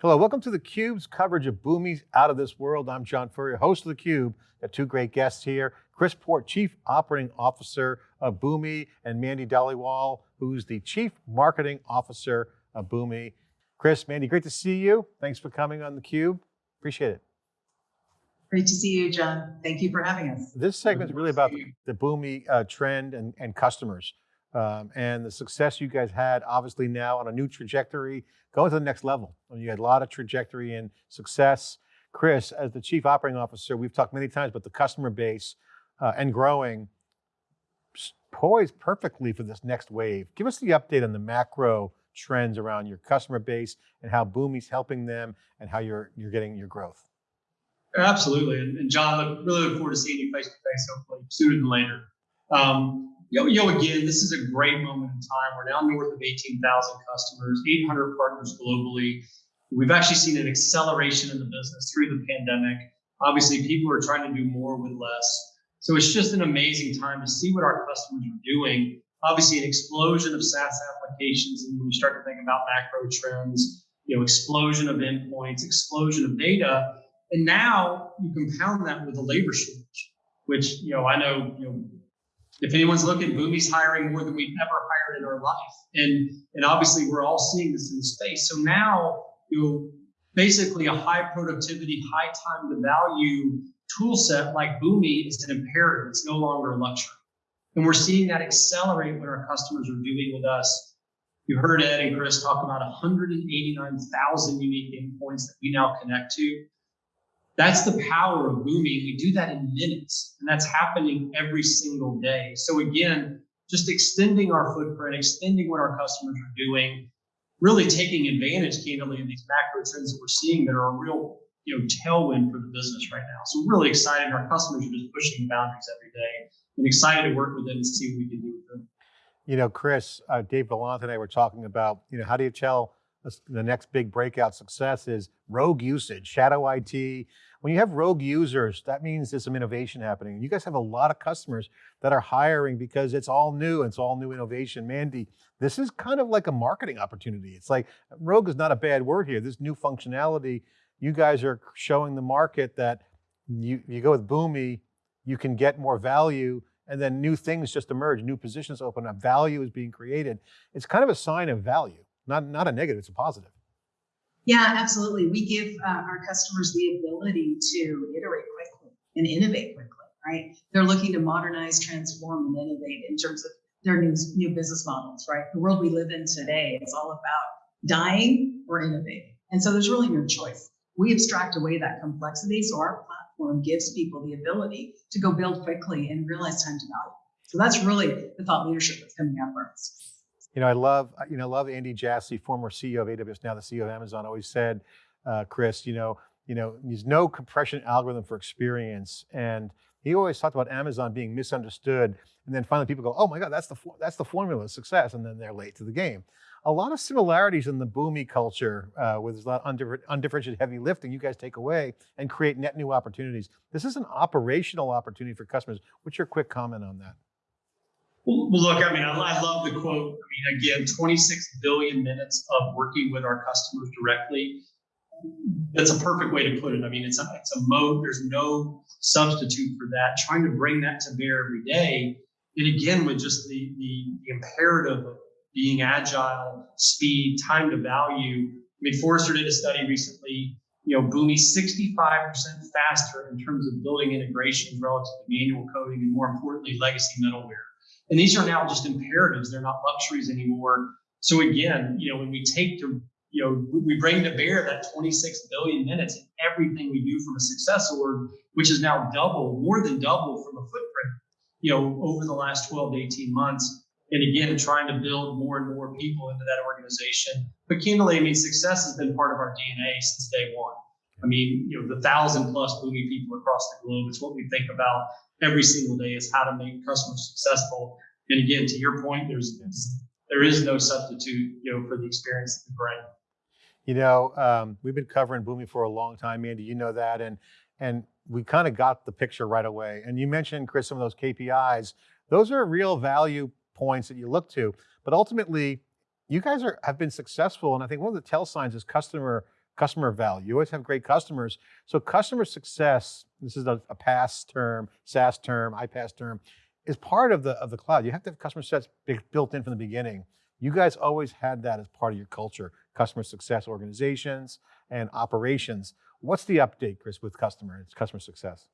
Hello, welcome to theCUBE's coverage of Boomi's Out of This World. I'm John Furrier, host of theCUBE. Got two great guests here. Chris Port, Chief Operating Officer of Boomi, and Mandy Dhaliwal, who's the Chief Marketing Officer of Boomi. Chris, Mandy, great to see you. Thanks for coming on theCUBE. Appreciate it. Great to see you, John. Thank you for having us. This segment is really about the, the Boomi uh, trend and, and customers. Um, and the success you guys had, obviously now on a new trajectory, going to the next level. I mean, you had a lot of trajectory and success. Chris, as the Chief Operating Officer, we've talked many times about the customer base uh, and growing, poised perfectly for this next wave. Give us the update on the macro trends around your customer base and how Boomi's helping them and how you're, you're getting your growth. Absolutely. And, and John, look, really look forward to seeing you face to face, hopefully sooner than later. Um, you know, you know, again, this is a great moment in time. We're now north of 18,000 customers, 800 partners globally. We've actually seen an acceleration in the business through the pandemic. Obviously, people are trying to do more with less. So it's just an amazing time to see what our customers are doing. Obviously, an explosion of SaaS applications, and when you start to think about macro trends, you know, explosion of endpoints, explosion of data, and now you compound that with a labor shortage, which you know I know you know if anyone's looking, Boomi's hiring more than we've ever hired in our life. And, and obviously we're all seeing this in the space. So now, you know, basically a high productivity, high time to value tool set like Boomi is an imperative. It's no longer a luxury. And we're seeing that accelerate what our customers are doing with us. You heard Ed and Chris talk about 189,000 unique endpoints that we now connect to. That's the power of Boomi. We do that in minutes, and that's happening every single day. So again, just extending our footprint, extending what our customers are doing, really taking advantage, candidly, of these macro trends that we're seeing that are a real you know, tailwind for the business right now. So really excited. Our customers are just pushing the boundaries every day and excited to work with them and see what we can do with them. You know, Chris, uh, Dave Vellante and I were talking about, you know, how do you tell the next big breakout success is rogue usage, shadow IT, when you have rogue users, that means there's some innovation happening. You guys have a lot of customers that are hiring because it's all new it's all new innovation. Mandy, this is kind of like a marketing opportunity. It's like, rogue is not a bad word here. This new functionality, you guys are showing the market that you, you go with Boomi, you can get more value and then new things just emerge, new positions open up, value is being created. It's kind of a sign of value, not, not a negative, it's a positive. Yeah, absolutely. We give uh, our customers the ability to iterate quickly and innovate quickly, right? They're looking to modernize, transform, and innovate in terms of their new, new business models, right? The world we live in today is all about dying or innovating. And so there's really no choice. We abstract away that complexity. So our platform gives people the ability to go build quickly and realize time to value. So that's really the thought leadership that's coming out of us. You know, I love, you know, love Andy Jassy, former CEO of AWS, now the CEO of Amazon, always said, uh, Chris, you know, you know, there's no compression algorithm for experience. And he always talked about Amazon being misunderstood. And then finally people go, oh my God, that's the, that's the formula of success. And then they're late to the game. A lot of similarities in the Boomi culture uh, with a lot of undifferentiated heavy lifting you guys take away and create net new opportunities. This is an operational opportunity for customers. What's your quick comment on that? Well, look, I mean, I, I, love the quote. I mean, again, 26 billion minutes of working with our customers directly. That's a perfect way to put it. I mean, it's a, it's a mode. There's no substitute for that. Trying to bring that to bear every day. And again, with just the, the, the imperative of being agile, speed, time to value. I mean, Forrester did a study recently, you know, Boomi 65% faster in terms of building integrations relative to manual coding and more importantly, legacy middleware. And these are now just imperatives. They're not luxuries anymore. So again, you know, when we take to, you know, we bring to bear that 26 billion minutes in everything we do from a success org, which is now double, more than double from a footprint, you know, over the last 12 to 18 months. And again, trying to build more and more people into that organization. But candidly, I mean, success has been part of our DNA since day one. I mean, you know, the thousand plus Boomi people across the globe, it's what we think about every single day is how to make customers successful. And again, to your point, there's there is no substitute, you know, for the experience of the bring. You know, um, we've been covering Boomi for a long time, Andy. You know that, and and we kind of got the picture right away. And you mentioned, Chris, some of those KPIs. Those are real value points that you look to. But ultimately, you guys are have been successful, and I think one of the tell signs is customer customer value. You always have great customers. So customer success, this is a, a PaaS term, SaaS term, iPaaS term, is part of the of the cloud. You have to have customer sets built in from the beginning. You guys always had that as part of your culture, customer success organizations and operations. What's the update, Chris, with customer customer success?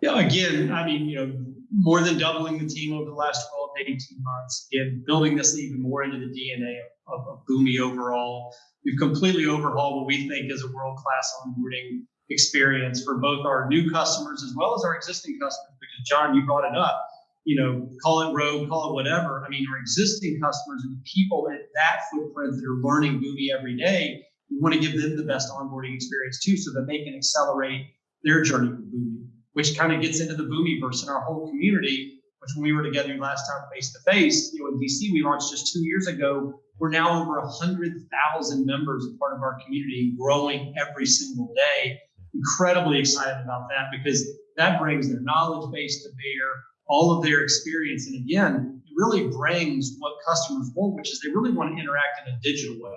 Yeah, again, I mean, you know, more than doubling the team over the last 12 to 18 months, again, building this even more into the DNA of, of Boomi overall. We've completely overhauled what we think is a world-class onboarding experience for both our new customers as well as our existing customers. John, you brought it up, you know, call it rogue, call it whatever. I mean, our existing customers and the people at that footprint that are learning Boomi every day, we want to give them the best onboarding experience too, so that they can accelerate their journey with Boomi which kind of gets into the Boomiverse and our whole community. Which when we were together last time face to face, you know, in DC, we launched just two years ago. We're now over a hundred thousand members, a part of our community, growing every single day. Incredibly excited about that because that brings their knowledge base to bear, all of their experience, and again, it really brings what customers want, which is they really want to interact in a digital way.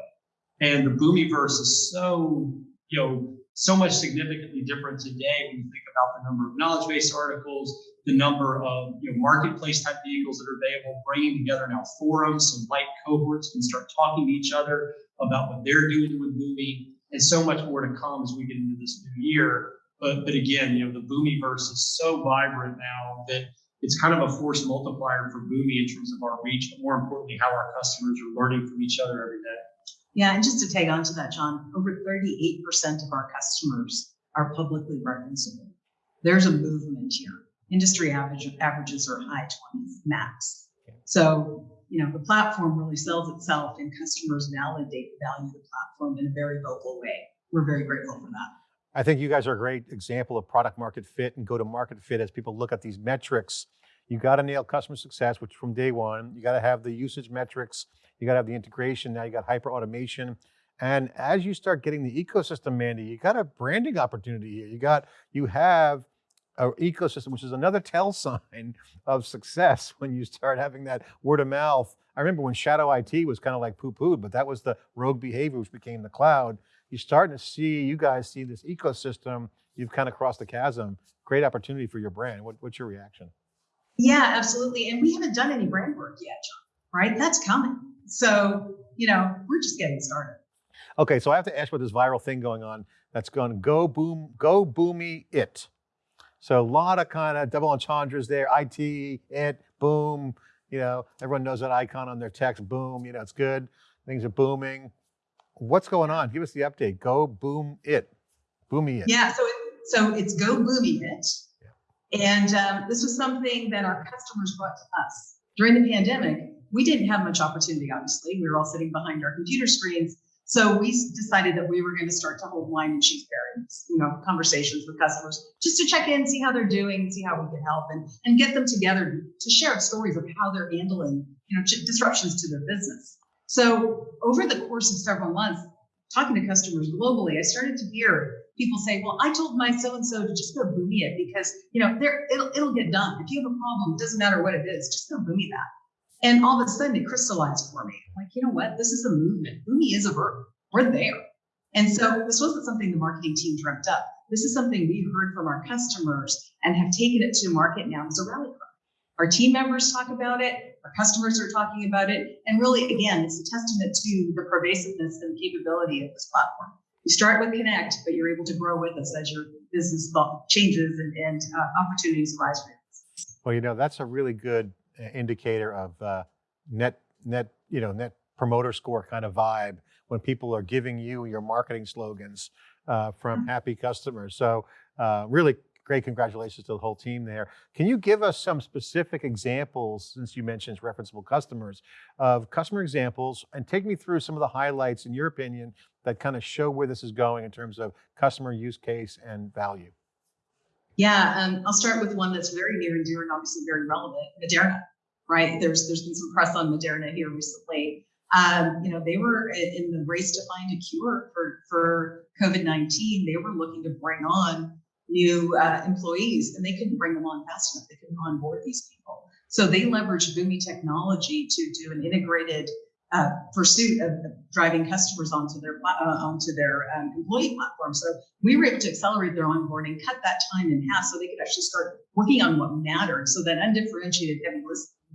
And the Boomiverse is so, you know, so much significantly different today when you think about the number of knowledge base articles, the number of you know, marketplace type vehicles that are available, bringing together now forums so light cohorts can start talking to each other about what they're doing with Boomi, and so much more to come as we get into this new year. But but again, you know, the Boomiverse is so vibrant now that it's kind of a force multiplier for Boomi in terms of our reach, but more importantly, how our customers are learning from each other every day. Yeah, and just to tag on to that, John, over 38% of our customers are publicly referenceable. There's a movement here. Industry average, averages are high 20s max. So, you know, the platform really sells itself and customers validate value the platform in a very vocal way. We're very grateful for that. I think you guys are a great example of product market fit and go to market fit as people look at these metrics. You got to nail customer success, which from day one, you got to have the usage metrics you got to have the integration. Now you got hyper automation. And as you start getting the ecosystem, Mandy, you got a branding opportunity here. You got, you have an ecosystem, which is another tell sign of success when you start having that word of mouth. I remember when Shadow IT was kind of like poo-pooed, but that was the rogue behavior, which became the cloud. You're starting to see, you guys see this ecosystem, you've kind of crossed the chasm. Great opportunity for your brand. What, what's your reaction? Yeah, absolutely. And we haven't done any brand work yet, John, right? That's coming. So, you know, we're just getting started. Okay, so I have to ask about this viral thing going on that's going go boom, go Boomi it. So a lot of kind of double entendres there, IT, it, boom. You know, everyone knows that icon on their text, boom, you know, it's good. Things are booming. What's going on? Give us the update. Go boom it. Boomi it. Yeah, so, it, so it's go Boomi it. Yeah. And um, this was something that our customers brought to us. During the pandemic, we didn't have much opportunity, obviously. We were all sitting behind our computer screens. So we decided that we were going to start to hold wine and cheese pairings, you know, conversations with customers just to check in, see how they're doing, see how we can help and, and get them together to share stories of how they're handling, you know, disruptions to their business. So over the course of several months, talking to customers globally, I started to hear people say, well, I told my so-and-so to just go Boomi it because, you know, it'll, it'll get done. If you have a problem, it doesn't matter what it is, just go Boomi that. And all of a sudden it crystallized for me. Like, you know what? This is a movement. Boomi is a verb. We're there. And so this wasn't something the marketing team dreamt up. This is something we heard from our customers and have taken it to market now as a rally cry. Our team members talk about it, our customers are talking about it, and really, again, it's a testament to the pervasiveness and capability of this platform. You start with Connect, but you're able to grow with us as your business changes and, and uh, opportunities arise for you. Well, you know, that's a really good indicator of uh, net net you know net promoter score kind of vibe when people are giving you your marketing slogans uh, from mm-hmm. happy customers. So uh, really great congratulations to the whole team there. Can you give us some specific examples, since you mentioned referenceable customers, of customer examples and take me through some of the highlights in your opinion that kind of show where this is going in terms of customer use case and value? Yeah, um, I'll start with one that's very near and dear and obviously very relevant, Moderna, right? There's there's been some press on Moderna here recently. Um, you know, they were in the race to find a cure for for COVID-19. They were looking to bring on new uh, employees, and they couldn't bring them on fast enough. They couldn't onboard these people. So they leverage Boomi technology to do an integrated uh, pursuit of driving customers onto their uh, onto their um, employee platform. So we were able to accelerate their onboarding, cut that time in half, so they could actually start working on what mattered. So that undifferentiated heavy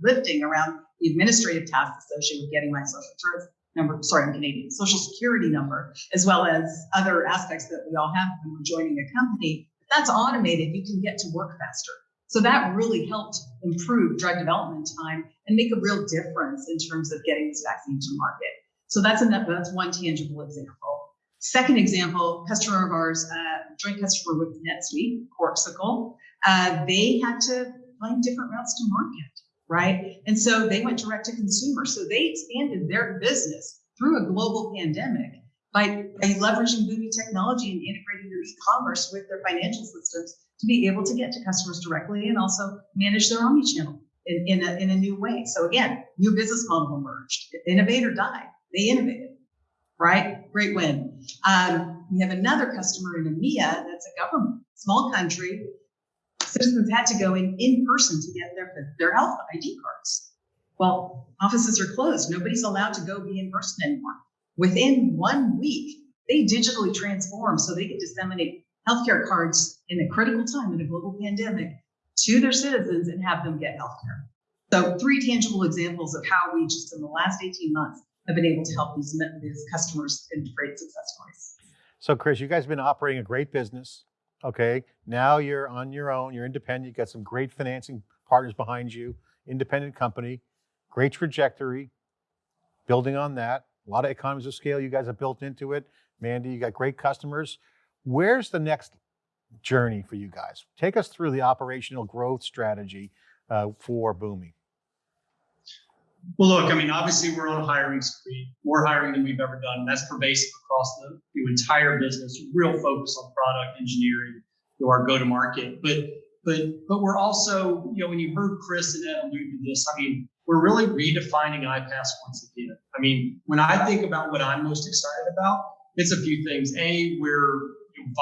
lifting around the administrative tasks associated with getting my social insurance number, sorry, I'm Canadian, social security number, as well as other aspects that we all have when we're joining a company. That's automated, you can get to work faster. So that really helped improve drug development time and make a real difference in terms of getting this vaccine to market. So that's another, that's one tangible example. Second example, customer of ours, uh, joint customer with NetSuite, Corkcicle, uh, they had to find different routes to market, right? And so they went direct to consumer. So they expanded their business through a global pandemic by, by leveraging Boomi technology and integrating their e-commerce with their financial systems to be able to get to customers directly and also manage their omni-channel in, in, a, in a new way. So again, new business model emerged. Innovate or die. They innovated, right? Great win. Um, we have another customer in EMEA that's a government, small country. Citizens had to go in in person to get their, their health ID cards. Well, offices are closed. Nobody's allowed to go be in person anymore. Within one week, they digitally transform so they could disseminate healthcare cards in a critical time in a global pandemic to their citizens and have them get healthcare. So three tangible examples of how we just in the last 18 months have been able to help these, these customers in great success stories. So, Chris, you guys have been operating a great business. Okay. Now you're on your own, you're independent, you've got some great financing partners behind you, independent company, great trajectory, building on that. A lot of economies of scale you guys have built into it. Mandy, you got great customers. Where's the next journey for you guys? Take us through the operational growth strategy uh, for Boomi. Well, look, I mean, obviously we're on a hiring spree, more hiring than we've ever done. That's pervasive across the, the entire business. Real focus on product engineering, you our go-to-market. But but but we're also, you know, when you heard Chris and Ed allude to this, I mean, we're really redefining iPaaS once again. I mean, when I think about what I'm most excited about, it's a few things. A, we're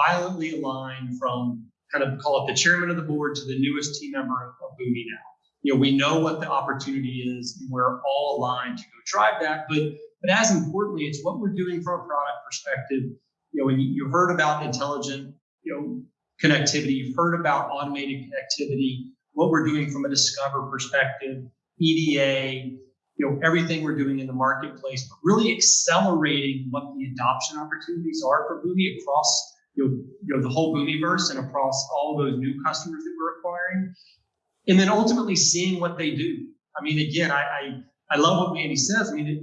violently aligned from kind of call it the chairman of the board to the newest team member of, of Boomi now you know, we know what the opportunity is and we're all aligned to go drive that. But but as importantly, it's what we're doing from a product perspective. You know, when you, heard about intelligent, you know, connectivity, you've heard about automated connectivity, what we're doing from a discover perspective, EDA, you know, everything we're doing in the marketplace, but really accelerating what the adoption opportunities are for Boomi across you know, you know the whole Boomiverse and across all those new customers that we're acquiring and then ultimately seeing what they do. I mean, again, I I, I love what Mandy says. I mean, it,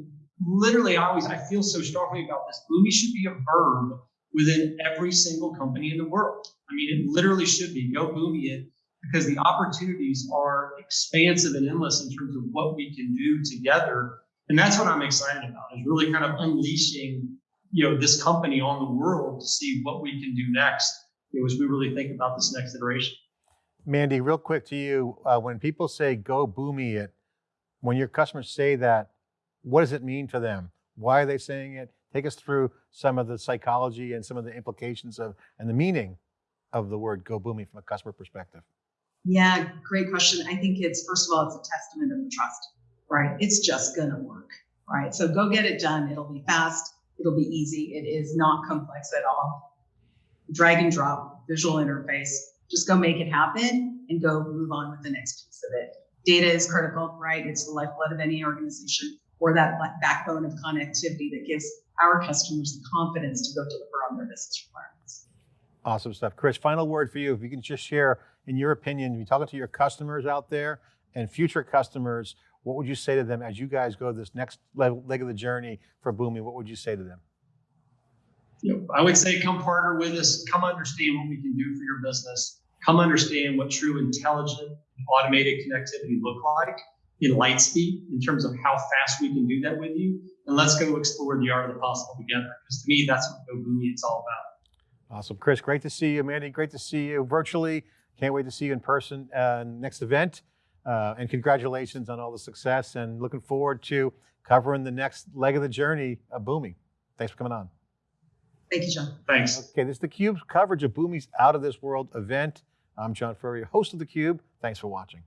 literally, I always I feel so strongly about this. Boomi should be a verb within every single company in the world. I mean, it literally should be go Boomi it because the opportunities are expansive and endless in terms of what we can do together. And that's what I'm excited about is really kind of unleashing, you know, this company on the world to see what we can do next you know, as we really think about this next iteration. Mandy, real quick to you, uh, when people say go Boomi it, when your customers say that, what does it mean to them? Why are they saying it? Take us through some of the psychology and some of the implications of and the meaning of the word go Boomi from a customer perspective. Yeah, great question. I think it's first of all, it's a testament of the trust, right? It's just gonna work, right? So go get it done. It'll be fast. It'll be easy. It is not complex at all. Drag and drop, visual interface. Just go make it happen and go move on with the next piece of it. Data is critical, right? It's the lifeblood of any organization or that backbone of connectivity that gives our customers the confidence to go deliver on their business requirements. Awesome stuff. Chris, final word for you. If you can just share, in your opinion, you're talking to your customers out there and future customers, what would you say to them as you guys go this next leg of the journey for Boomi? What would you say to them? You know, I would say come partner with us, come understand what we can do for your business, come understand what true intelligent automated connectivity look like in Lightspeed in terms of how fast we can do that with you. And let's go explore the art of the possible together. Because to me, that's what Go Boomi it's all about. Awesome. Chris, great to see you. Mandy, great to see you virtually. Can't wait to see you in person uh, next event. Uh, and congratulations on all the success and looking forward to covering the next leg of the journey of Boomi. Thanks for coming on. Thank you, John. Thanks. Okay, this is theCUBE's coverage of Boomi's Out of This World event. I'm John Furrier, host of theCUBE. Thanks for watching.